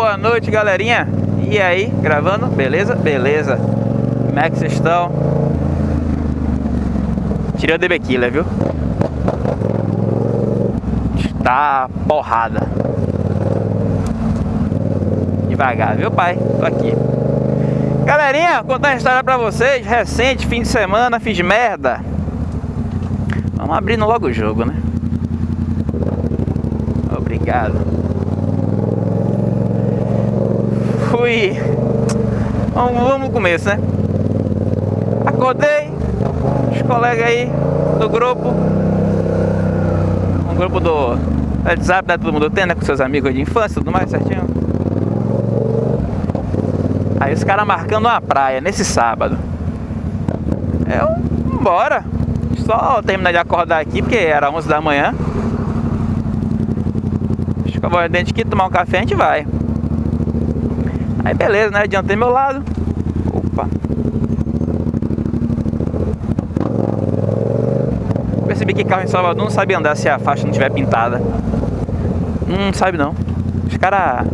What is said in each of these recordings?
Boa noite, galerinha. E aí, gravando? Beleza? Beleza. Como é que vocês estão? Tirei o DB Killer, viu? Está porrada. Devagar, viu, pai? Tô aqui. Galerinha, contar uma história pra vocês. Recente, fim de semana, fiz merda. Vamos abrindo logo o jogo, né? Obrigado. fui. Vamos, vamos no começo, né? Acordei, os colegas aí do grupo. Um grupo do WhatsApp, né? Todo mundo tem, né? Com seus amigos de infância tudo mais certinho. Aí os caras marcando uma praia nesse sábado. Eu, bora. Só terminar de acordar aqui, porque era 11 da manhã. Escovar o dente aqui, tomar um café, a gente vai. Aí beleza, né? Adiantei meu lado. Opa. Percebi que carro em Salvador não sabe andar se a faixa não estiver pintada. Não sabe não. Os caras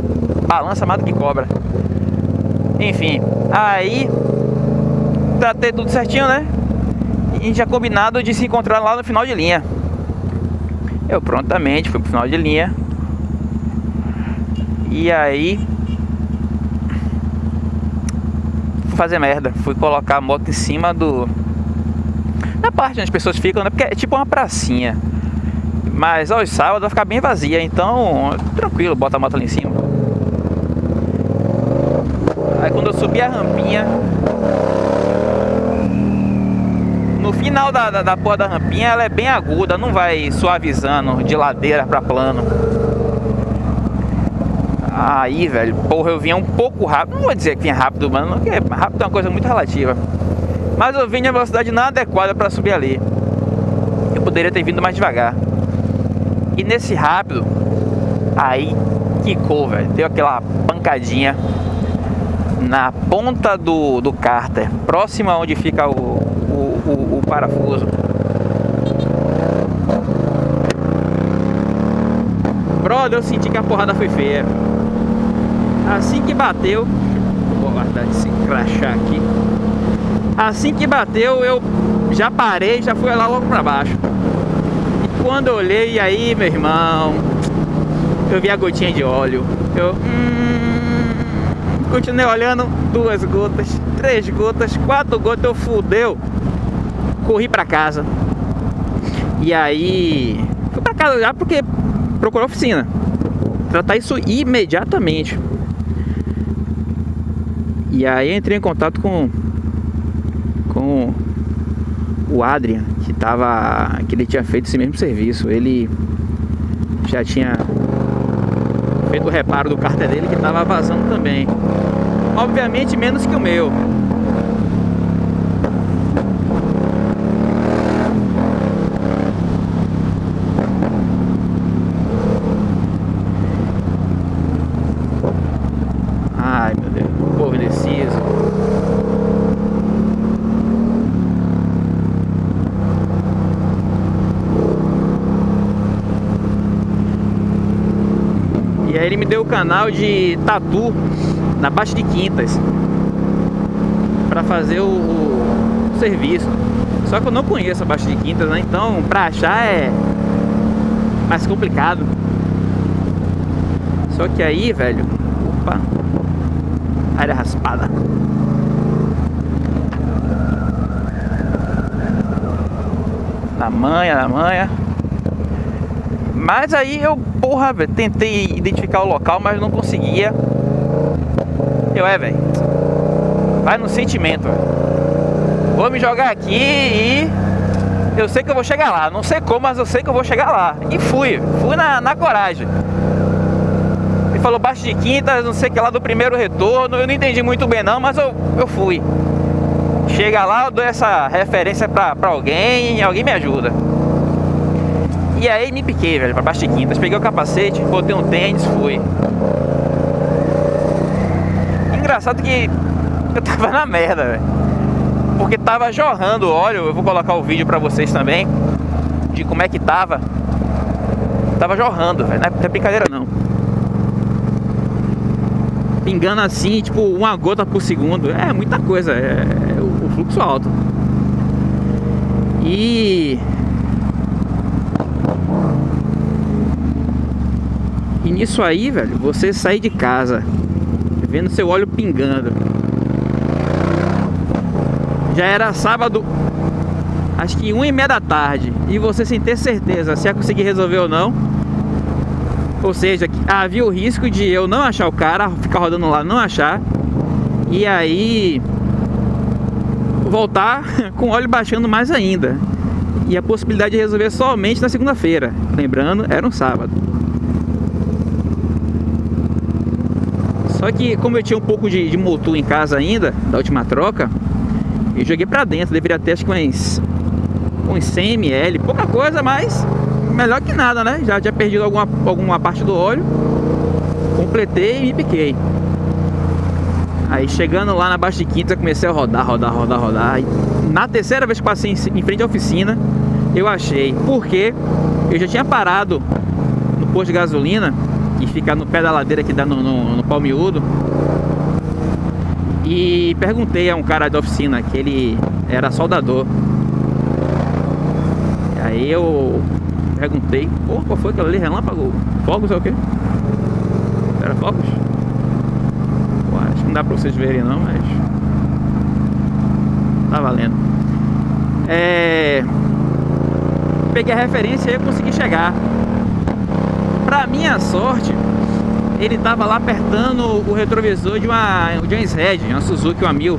balançam mais do que cobra. Enfim, aí tratei tudo certinho, né? E a gente já combinado de se encontrar lá no final de linha. Eu prontamente fui pro final de linha. E aí fazer merda. Fui colocar a moto em cima do. Na parte onde as pessoas ficam, né? Porque é tipo uma pracinha. Mas aos sábados vai ficar bem vazia, então tranquilo, bota a moto ali em cima. Aí quando eu subi a rampinha, no final da, da, da porra da rampinha ela é bem aguda, não vai suavizando de ladeira pra plano. Aí, velho, porra, eu vinha um pouco rápido. Não vou dizer que vinha rápido, mano, porque rápido é uma coisa muito relativa. Mas eu vinha em velocidade inadequada para subir ali. Eu poderia ter vindo mais devagar. E nesse rápido, aí quicou, velho. Deu aquela pancadinha na ponta do, do cárter, próximo a onde fica o, o, o, o parafuso. Brother, eu senti que a porrada foi feia. Assim que bateu, vou guardar esse crachá aqui. Assim que bateu, eu já parei, já fui lá logo pra baixo. E quando olhei, aí, meu irmão, eu vi a gotinha de óleo. Eu hum, continuei olhando, duas gotas, três gotas, quatro gotas, eu fudeu. Corri pra casa. E aí, fui pra casa já porque procurou oficina. Tratar isso imediatamente. E aí entrei em contato com com o Adrian, que tava que ele tinha feito esse mesmo serviço. Ele já tinha feito o reparo do carta dele que tava vazando também. Obviamente menos que o meu. aí ele me deu o canal de tatu na Baixa de Quintas para fazer o, o, serviço. Só que eu não conheço a Baixa de Quintas, né? Então pra achar é mais complicado. Só que aí, velho, opa, área raspada. Na manha, na manha. Mas aí eu, porra, velho, tentei identificar o local, mas não conseguia. Eu, é, velho, vai no sentimento, véio. Vou me jogar aqui e eu sei que eu vou chegar lá. Não sei como, mas eu sei que eu vou chegar lá. E fui, fui na, na coragem. Ele falou baixo de quinta, não sei que lá do primeiro retorno. Eu não entendi muito bem não, mas eu, eu fui. Chega lá, eu dou essa referência pra, pra alguém e alguém me ajuda. E aí me piquei, velho, pra baixo de quintas. Peguei o capacete, botei um tênis, fui. Engraçado que eu tava na merda, velho. Porque tava jorrando óleo. Eu vou colocar o vídeo pra vocês também. De como é que tava. Tava jorrando, velho. Não é brincadeira não. pingando assim, tipo uma gota por segundo. É muita coisa, é, é o, fluxo alto. E nisso aí, velho, você sair de casa vendo seu óleo pingando. Já era sábado, acho que uma e meia da tarde, e você sem ter certeza se ia conseguir resolver ou não. Ou seja, havia o risco de eu não achar o cara, ficar rodando lá, não achar, e aí voltar com o óleo baixando mais ainda. E a possibilidade de resolver somente na segunda-feira. Lembrando, era um sábado. Só que como eu tinha um pouco de, de motor em casa ainda, da última troca, eu joguei pra dentro, deveria ter acho que uns, uns 100 ml, pouca coisa, mas melhor que nada, né? Já tinha perdido alguma, alguma parte do óleo, completei e piquei. Aí chegando lá na Baixa de Quinta, comecei a rodar, rodar, rodar, rodar. E na terceira vez que passei em frente à oficina, eu achei. Porque eu já tinha parado no posto de gasolina que fica no pé da ladeira que dá no, no, no Palmiúdo. E perguntei a um cara da oficina que ele era soldador. Aí eu perguntei, pô, qual foi aquilo ali? Relâmpago? Fogos é o quê? Era fogos? Pô, acho que não dá pra vocês verem não, mas... Tá valendo. É... Peguei a referência e consegui chegar. Pra minha sorte, ele tava lá apertando o retrovisor de uma, uma Red, uma Suzuki, uma 1000.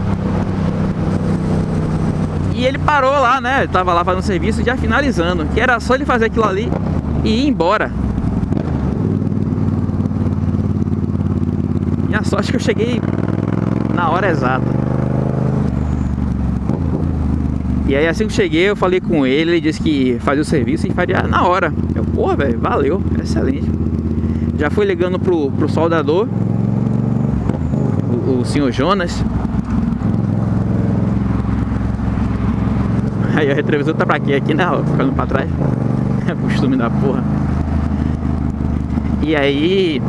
E ele parou lá, né? Ele tava lá fazendo serviço já finalizando. Que era só ele fazer aquilo ali e ir embora. Minha sorte é que eu cheguei na hora exata. E aí assim que cheguei, eu falei com ele, ele disse que fazia o serviço e faria na hora. Eu, porra, velho, valeu, excelente. Já fui ligando pro, pro soldador, o, o senhor Jonas. Aí o retrovisor tá pra quê? Aqui né? Ficando pra trás. É costume da porra. E aí...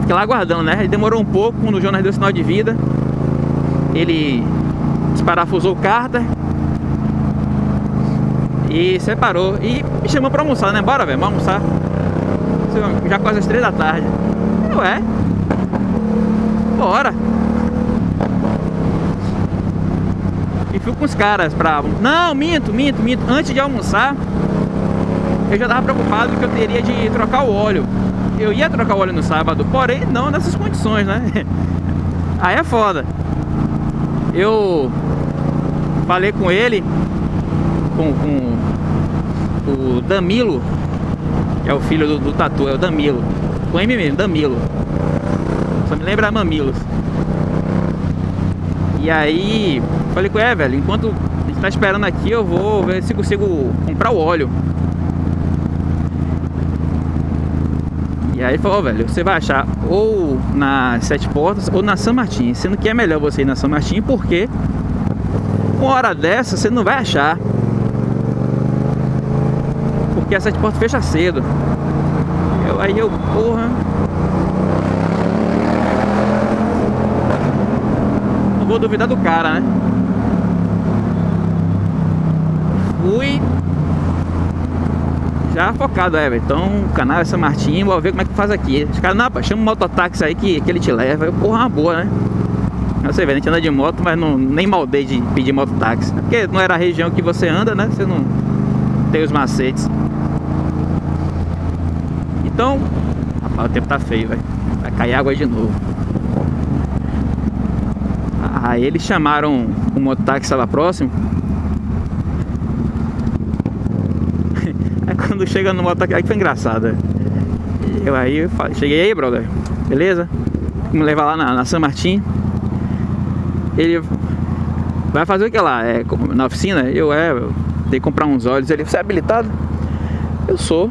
Fiquei lá aguardando, né? Ele demorou um pouco, quando o Jonas deu sinal de vida. Ele desparafusou o cárter e separou. E me chamou pra almoçar, né? Bora, velho, vamos almoçar. Já quase as três da tarde. Ué? Bora. E fui com os caras pra... Não, minto, minto, minto. Antes de almoçar, eu já tava preocupado que eu teria de trocar o óleo. Eu ia trocar o óleo no sábado, porém não nessas condições, né? Aí é foda. Eu falei com ele com, com o Damilo, que é o filho do, do Tatu, é o Damilo. Com M mesmo, Damilo. Só me lembra Mamilos. E aí, falei com ele, é, velho, enquanto a gente tá esperando aqui, eu vou ver se consigo comprar o óleo. E aí falou, velho, você vai achar ou na Sete Portas ou na São Martin. Sendo que é melhor você ir na São Martin, porque uma hora dessa você não vai achar porque a sete portas fecha cedo. Eu, aí eu, porra. Não vou duvidar do cara, né? Fui já focado, é, Então, o canal é São Martim, vou ver como é que faz aqui. Os caras, não, pá, chama um mototáxi aí que, que ele te leva. Eu, porra, uma boa, né? Você vê, a gente anda de moto, mas não, nem maldei de pedir mototáxi. Porque não era a região que você anda, né? Você não tem os macetes. Então, rapaz, o tempo tá feio, velho. Vai cair água de novo. Aí eles chamaram o mototáxi que estava próximo. Aí quando chega no mototáxi, aí foi engraçado. Eu aí eu falei, cheguei aí, brother. Beleza? Me levar lá na, na São Martin. Ele vai fazer o que lá? É, na oficina? Eu é, eu comprar uns olhos. Ele, você é habilitado? Eu sou.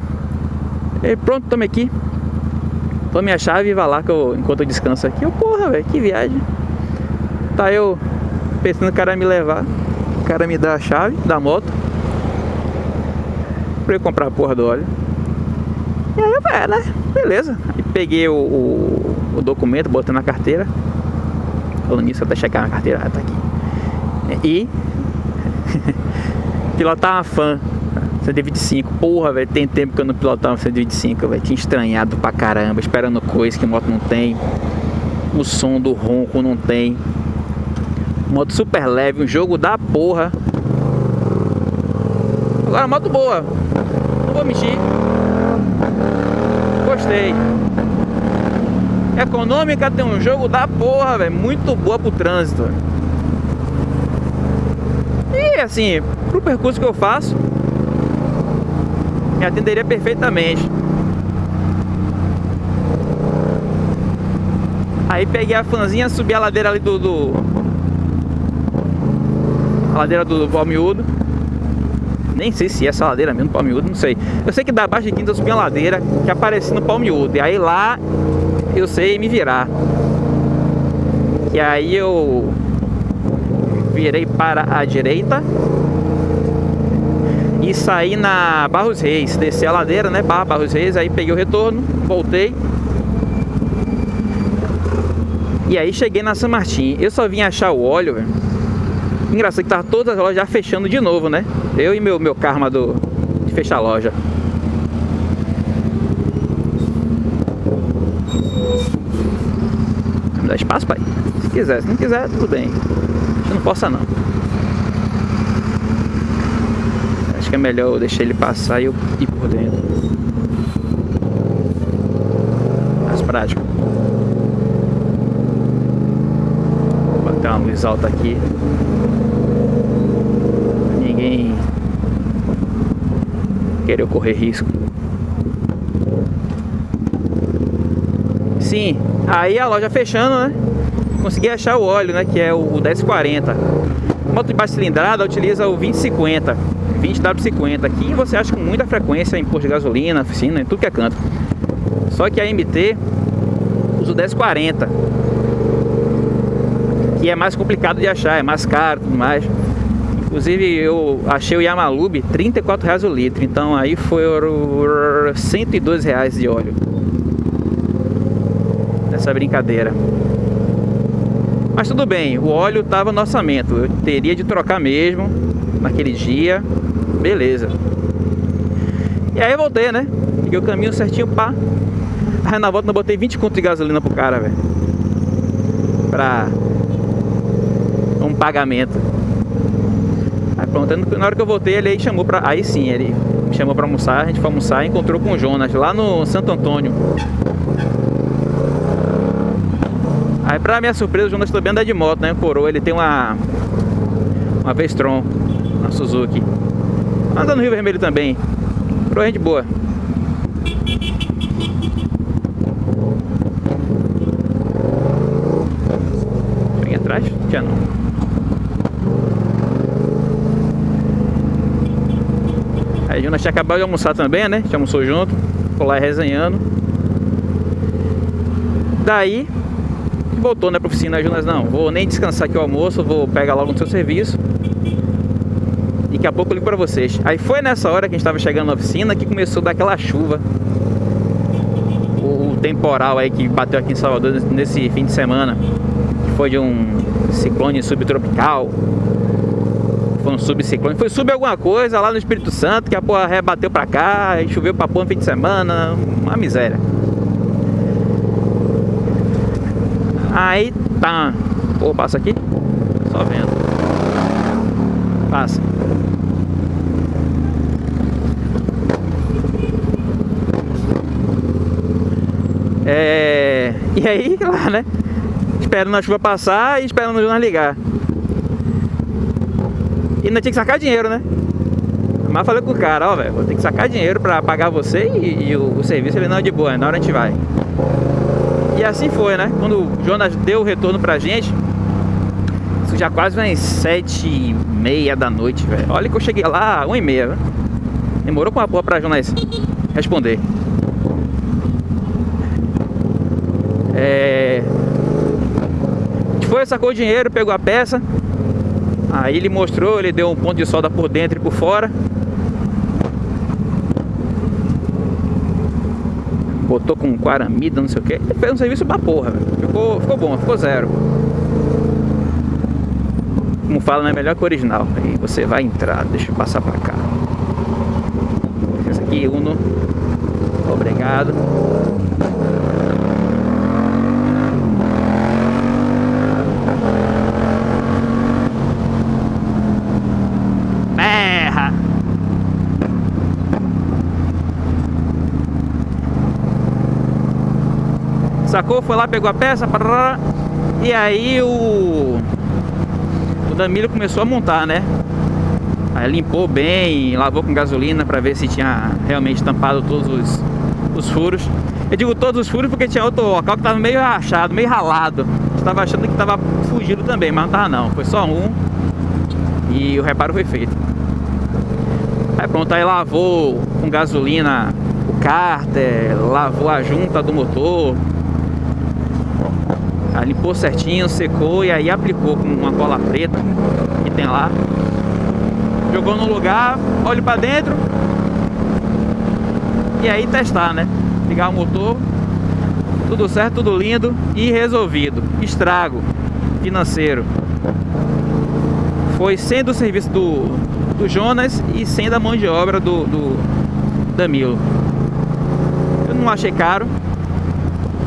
Ele, pronto, tome aqui. Tome a chave e vá lá que eu, enquanto eu descanso aqui. Eu, porra, velho, que viagem. Tá eu pensando o cara me levar. O cara me dá a chave da moto. Pra eu comprar a porra do óleo. E aí, é, né? Beleza. Aí peguei o, o, o documento, botando na carteira. Falando nisso, até checar na carteira, ah, tá aqui. E pilotar uma fã 125, porra, velho, tem tempo que eu não pilotava 125, velho, tinha estranhado pra caramba, esperando coisa que moto não tem, o som do ronco não tem, moto super leve, um jogo da porra, agora moto boa, não vou mentir, gostei, econômica, tem um jogo da porra, velho, muito boa pro trânsito, e assim, pro percurso que eu faço, me atenderia perfeitamente. Aí peguei a fanzinha, subi a ladeira ali do... do a ladeira do, do Palmiúdo. Nem sei se é essa ladeira mesmo do Palmiúdo, não sei. Eu sei que da Baixa de Quinta eu subi a ladeira que aparecia no Palmiúdo. E aí lá eu sei me virar. E aí eu virei para a direita e saí na Barros Reis, desci a ladeira, né, Barra Barros Reis, aí peguei o retorno, voltei. E aí cheguei na São Martin. Eu só vim achar o óleo, velho. Engraçado que tava todas as lojas já fechando de novo, né? Eu e meu, meu karma do, de fechar a loja. Dá espaço, pai? Se quiser, se não quiser, tudo bem. Eu não possa não. Acho que é melhor eu deixar ele passar e eu ir por dentro. Mais prático. Vou botar uma luz alta aqui. Ninguém querer correr risco. Sim, aí a loja fechando, né? Consegui achar o óleo, né? Que é o 1040. Moto de baixa cilindrada utiliza o 2050. 20W50 aqui você acha com muita frequência em posto de gasolina, oficina, em tudo que é canto. Só que a MT usa o 1040 que é mais complicado de achar, é mais caro tudo mais. Inclusive eu achei o Yamalube 34 reais o litro, então aí foi 102 reais de óleo nessa brincadeira. Mas tudo bem, o óleo estava no orçamento, eu teria de trocar mesmo naquele dia Beleza. E aí eu voltei, né? Peguei o caminho certinho, pá. Aí na volta eu botei 20 conto de gasolina pro cara, velho. Pra um pagamento. Aí pronto, na hora que eu voltei, ele aí chamou pra. Aí sim, ele me chamou pra almoçar, a gente foi almoçar e encontrou com o Jonas lá no Santo Antônio. Aí pra minha surpresa, o Jonas também anda de moto, né? Coroa, ele tem uma. Uma Vestron, uma Suzuki. Anda no Rio Vermelho também. Pro de boa. Vem atrás? Já não. Aí Jonas tinha acabado de almoçar também, né? Gente almoçou junto. Ficou lá resenhando. Daí voltou né, pra oficina. Jonas, não, vou nem descansar aqui o almoço, vou pegar logo no seu serviço daqui a pouco eu ligo pra vocês. Aí foi nessa hora que a gente tava chegando na oficina que começou a dar aquela chuva. O, o temporal aí que bateu aqui em Salvador nesse fim de semana. Que foi de um ciclone subtropical. Foi um subciclone. Foi sub alguma coisa lá no Espírito Santo que a porra rebateu pra cá e choveu pra porra no fim de semana. Uma miséria. Aí tá. Pô, passa aqui? Só vendo. Passa. É... E aí, lá, né? Esperando a chuva passar e esperando o jornal ligar. E ainda tinha que sacar dinheiro, né? Mas falei com o cara, ó, velho, vou ter que sacar dinheiro pra pagar você e, e o, o, serviço. Ele, não, de boa, na hora a gente vai. E assim foi, né? Quando o Jonas deu o retorno pra gente, isso já quase umas sete e meia da noite, velho. Olha que eu cheguei lá, uma e meia, velho. Demorou com a porra pra Jonas responder. É... Foi, sacou o dinheiro, pegou a peça. Aí ele mostrou, ele deu um ponto de solda por dentro e por fora. botou com quaramida, não sei o que. Ele fez um serviço da porra, ficou, ficou bom, ficou zero. Como fala, né? Melhor que o original. Aí você vai entrar, deixa eu passar pra cá. Esse aqui, Uno. Obrigado. Sacou? Foi lá, pegou a peça, parará, e aí o o Danilo começou a montar, né? Aí limpou bem, lavou com gasolina para ver se tinha realmente tampado todos os, os furos. Eu digo todos os furos porque tinha outro local que tava meio rachado, meio ralado. Estava achando que tava fugido também, mas não tava não. Foi só um e o reparo foi feito. Aí pronto, aí lavou com gasolina o cárter, lavou a junta do motor, Limpou certinho, secou e aí aplicou com uma cola preta que tem lá. Jogou no lugar, olho para dentro. E aí testar, né? Ligar o motor. Tudo certo, tudo lindo e resolvido. Estrago financeiro. Foi sem do serviço do, do Jonas e sem da mão de obra do, do Damilo. Eu não achei caro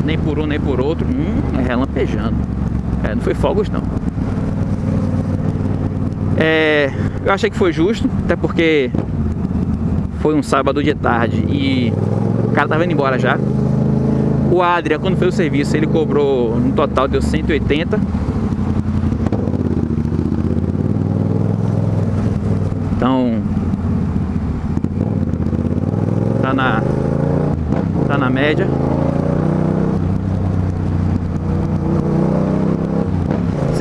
nem por um nem por outro. Hum, é relampejando. É, não foi fogos não. É, eu achei que foi justo, até porque foi um sábado de tarde e o cara tava indo embora já. O Adria, quando fez o serviço, ele cobrou no total deu 180. Então tá na tá na média.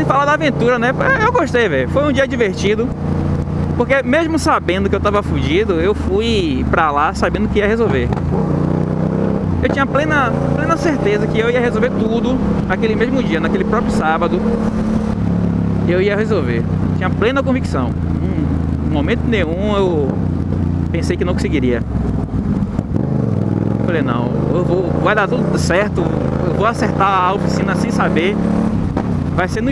Falar da aventura, né? Eu gostei, velho. Foi um dia divertido. Porque mesmo sabendo que eu tava fugido, eu fui pra lá sabendo que ia resolver. Eu tinha plena, plena certeza que eu ia resolver tudo naquele mesmo dia, naquele próprio sábado. Eu ia resolver. Tinha plena convicção. Em momento nenhum eu pensei que não conseguiria. Falei, não, eu vou, vai dar tudo certo, eu vou acertar a oficina sem saber. Vai ser no